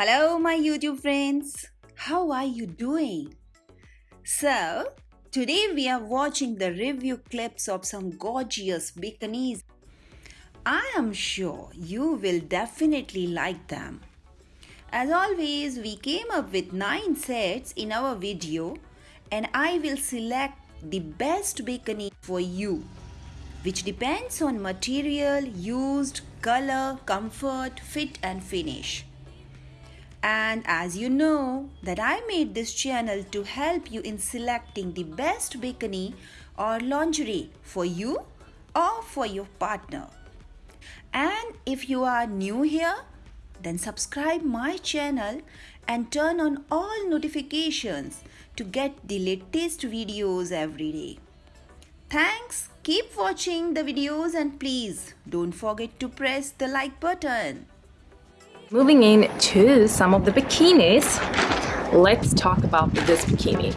Hello, my YouTube friends. How are you doing? So, today we are watching the review clips of some gorgeous bikinis. I am sure you will definitely like them. As always, we came up with 9 sets in our video and I will select the best bikini for you which depends on material used, color, comfort, fit and finish. And as you know that I made this channel to help you in selecting the best bikini or lingerie for you or for your partner. And if you are new here, then subscribe my channel and turn on all notifications to get the latest videos every day. Thanks, keep watching the videos and please don't forget to press the like button. Moving in to some of the bikinis, let's talk about this bikini.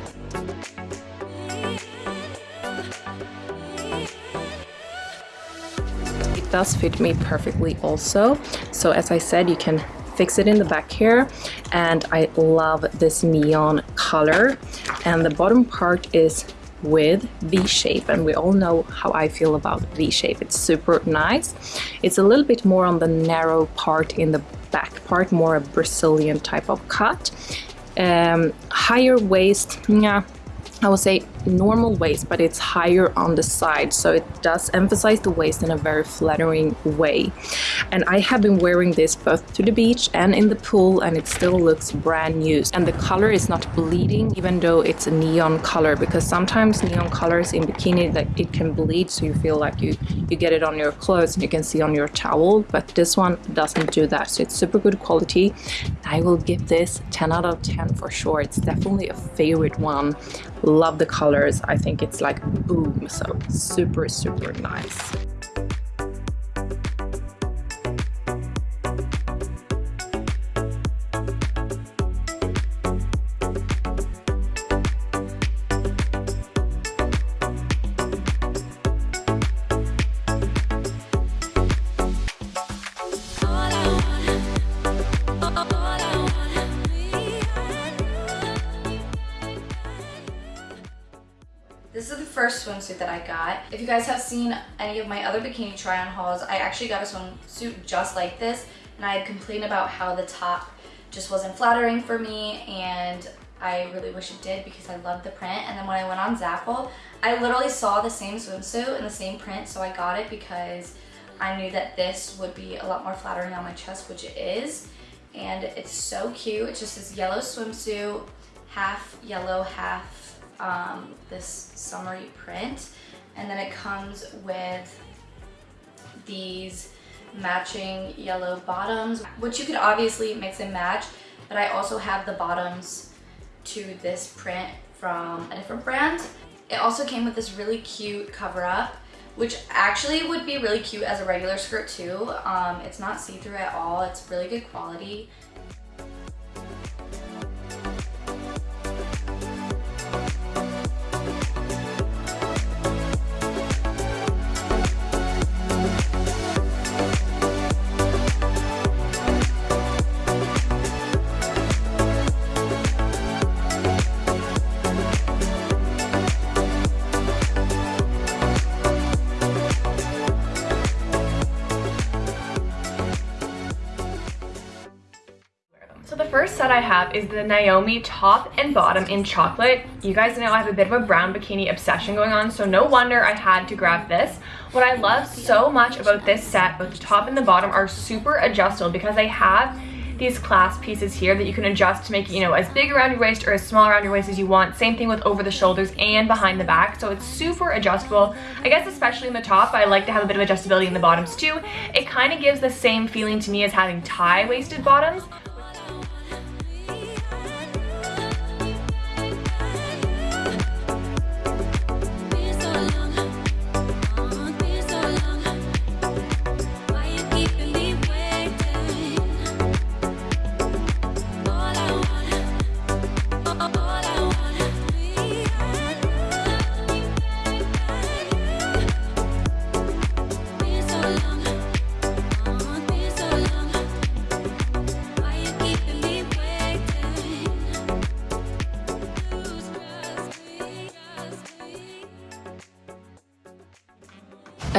It does fit me perfectly also. So as I said, you can fix it in the back here and I love this neon color and the bottom part is with V-shape and we all know how I feel about V-shape. It's super nice. It's a little bit more on the narrow part in the back part, more a Brazilian type of cut. Um, higher waist, yeah, I would say normal waist, but it's higher on the side. So it does emphasize the waist in a very flattering way. And I have been wearing this both to the beach and in the pool and it still looks brand new. And the color is not bleeding, even though it's a neon color, because sometimes neon colors in bikini that it can bleed. So you feel like you, you get it on your clothes and you can see on your towel, but this one doesn't do that. So it's super good quality. I will give this 10 out of 10 for sure. It's definitely a favorite one love the colors i think it's like boom so super super nice first swimsuit that I got. If you guys have seen any of my other bikini try-on hauls, I actually got a swimsuit just like this and I had complained about how the top just wasn't flattering for me and I really wish it did because I love the print and then when I went on Zaful, I literally saw the same swimsuit and the same print so I got it because I knew that this would be a lot more flattering on my chest, which it is. And it's so cute. It's just this yellow swimsuit, half yellow, half um, this summery print. And then it comes with these matching yellow bottoms, which you could obviously mix and match, but I also have the bottoms to this print from a different brand. It also came with this really cute cover up, which actually would be really cute as a regular skirt too. Um, it's not see-through at all. It's really good quality. I have is the Naomi top and bottom in chocolate. You guys know I have a bit of a brown bikini obsession going on, so no wonder I had to grab this. What I love so much about this set, both the top and the bottom, are super adjustable because they have these clasp pieces here that you can adjust to make it, you know, as big around your waist or as small around your waist as you want. Same thing with over the shoulders and behind the back. So it's super adjustable. I guess especially in the top, I like to have a bit of adjustability in the bottoms too. It kind of gives the same feeling to me as having tie-waisted bottoms,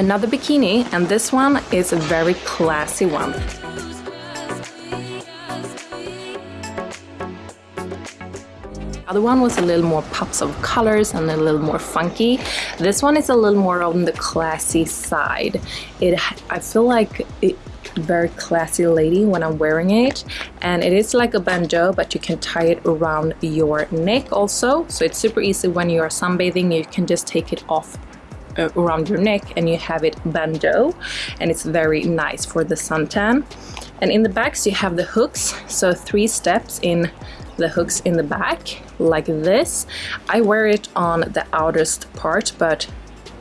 Another bikini, and this one is a very classy one. other one was a little more pops of colors and a little more funky. This one is a little more on the classy side. It, I feel like it, very classy lady when I'm wearing it and it is like a bandeau but you can tie it around your neck also so it's super easy when you are sunbathing you can just take it off uh, around your neck and you have it bandeau and it's very nice for the suntan. And in the backs you have the hooks. So three steps in the hooks in the back like this. I wear it on the outerst part but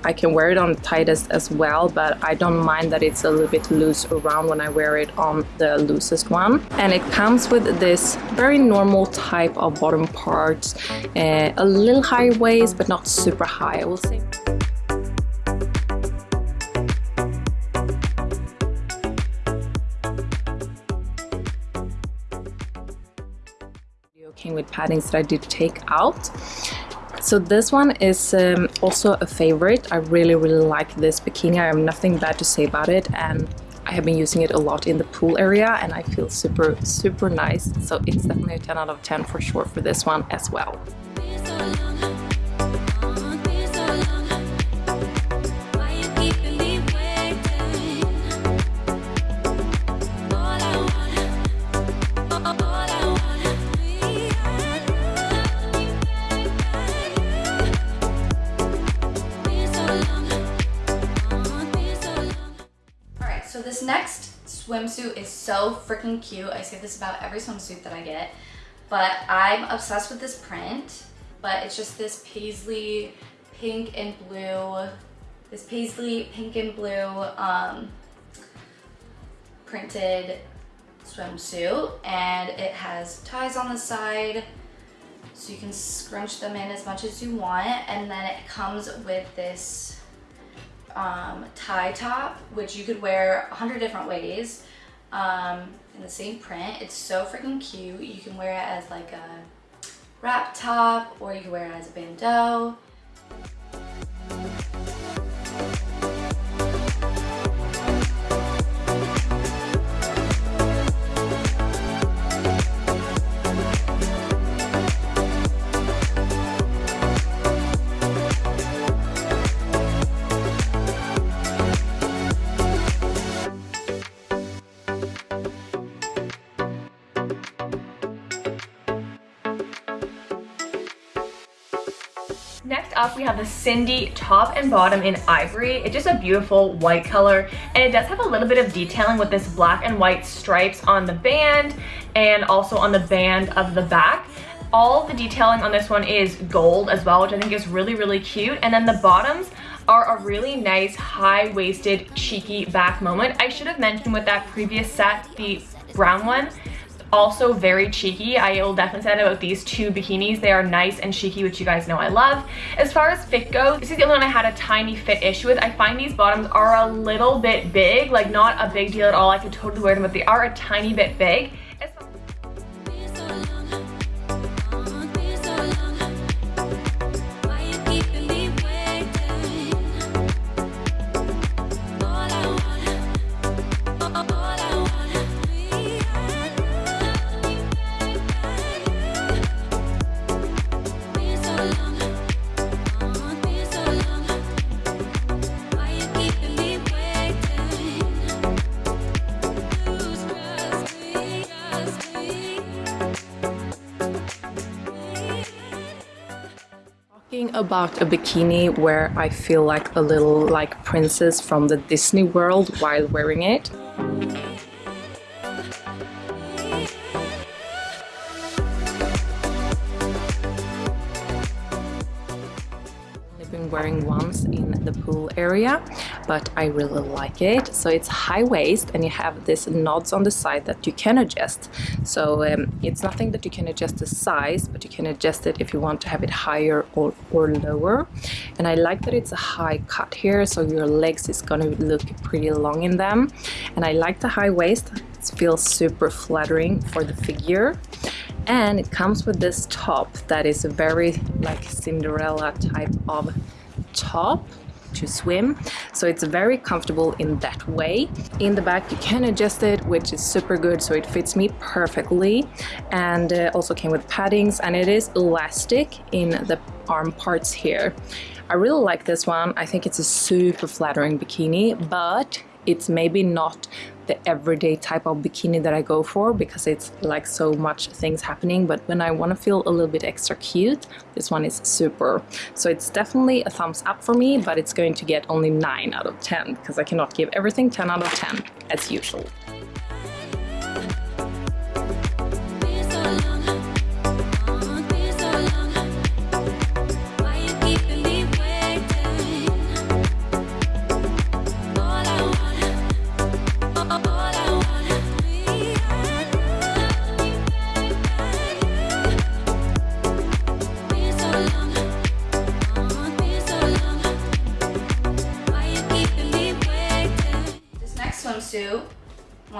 I can wear it on the tightest as well but I don't mind that it's a little bit loose around when I wear it on the loosest one. And it comes with this very normal type of bottom part, uh, a little high waist but not super high I will say paddings that I did take out. So this one is um, also a favorite. I really, really like this bikini. I have nothing bad to say about it and I have been using it a lot in the pool area and I feel super, super nice. So it's definitely a 10 out of 10 for sure for this one as well. Swimsuit. Is so freaking cute. I say this about every swimsuit that I get, but I'm obsessed with this print, but it's just this paisley pink and blue, this paisley pink and blue um, printed swimsuit. And it has ties on the side so you can scrunch them in as much as you want. And then it comes with this um, tie top, which you could wear a hundred different ways um, in the same print. It's so freaking cute. You can wear it as like a wrap top or you can wear it as a bandeau. Up, we have the Cindy top and bottom in ivory. It's just a beautiful white color, and it does have a little bit of detailing with this black and white stripes on the band and also on the band of the back. All the detailing on this one is gold as well, which I think is really, really cute. And then the bottoms are a really nice high-waisted cheeky back moment. I should have mentioned with that previous set, the brown one, also very cheeky. I will definitely say that about these two bikinis. They are nice and cheeky, which you guys know I love. As far as fit goes, this is the only one I had a tiny fit issue with. I find these bottoms are a little bit big, like not a big deal at all. I could totally wear them, but they are a tiny bit big. About a bikini where I feel like a little like princess from the Disney world while wearing it. I've been wearing once in the pool area but I really like it. So it's high waist and you have this knots on the side that you can adjust. So um, it's nothing that you can adjust the size but you can adjust it if you want to have it higher or, or lower. And I like that it's a high cut here so your legs is gonna look pretty long in them. And I like the high waist. It feels super flattering for the figure. And it comes with this top that is a very like Cinderella type of top to swim. So it's very comfortable in that way. In the back you can adjust it, which is super good, so it fits me perfectly. And uh, also came with paddings and it is elastic in the arm parts here. I really like this one. I think it's a super flattering bikini, but it's maybe not the everyday type of bikini that I go for because it's like so much things happening but when I want to feel a little bit extra cute this one is super so it's definitely a thumbs up for me but it's going to get only 9 out of 10 because I cannot give everything 10 out of 10 as usual.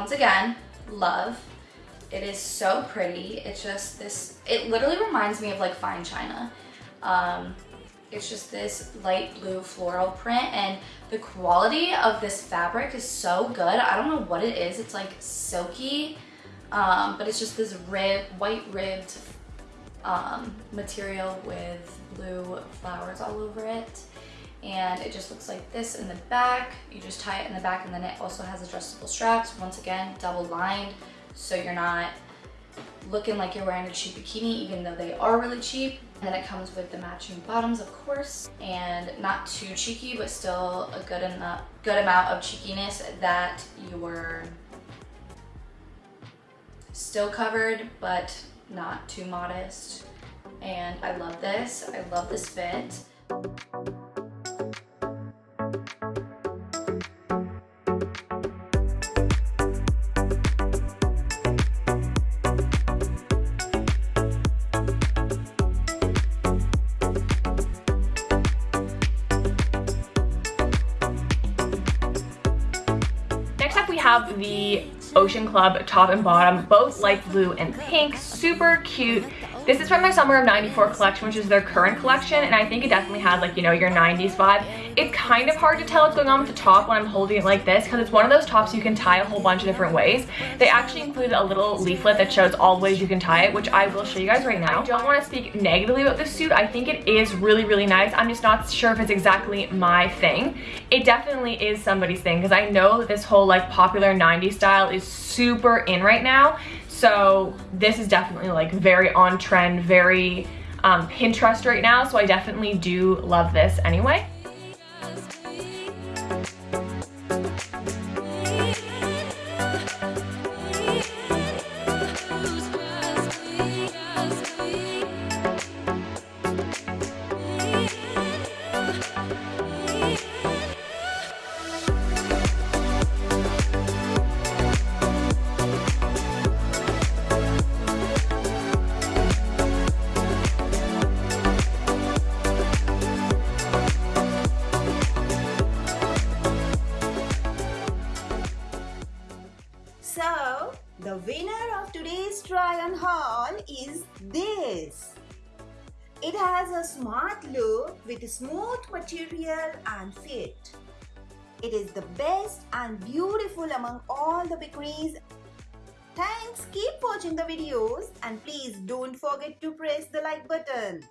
Once again, love. It is so pretty. It's just this, it literally reminds me of like fine china. Um, it's just this light blue floral print and the quality of this fabric is so good. I don't know what it is. It's like silky, um, but it's just this rib, white ribbed um, material with blue flowers all over it and it just looks like this in the back. You just tie it in the back and then it also has adjustable straps. Once again, double lined so you're not looking like you're wearing a cheap bikini even though they are really cheap. And then it comes with the matching bottoms, of course, and not too cheeky, but still a good enough, good amount of cheekiness that you're still covered, but not too modest. And I love this. I love this fit. Have the Ocean Club top and bottom, both light blue and pink, super cute. This is from their Summer of 94 collection, which is their current collection, and I think it definitely has like, you know, your 90s vibe. It's kind of hard to tell what's going on with the top when I'm holding it like this, because it's one of those tops you can tie a whole bunch of different ways. They actually included a little leaflet that shows all the ways you can tie it, which I will show you guys right now. I don't want to speak negatively about this suit. I think it is really, really nice. I'm just not sure if it's exactly my thing. It definitely is somebody's thing, because I know that this whole like popular 90s style is super in right now. So this is definitely like very on trend, very um, Pinterest right now. So I definitely do love this anyway. The winner of today's try on haul is this. It has a smart look with smooth material and fit. It is the best and beautiful among all the bikinis. Thanks, keep watching the videos and please don't forget to press the like button.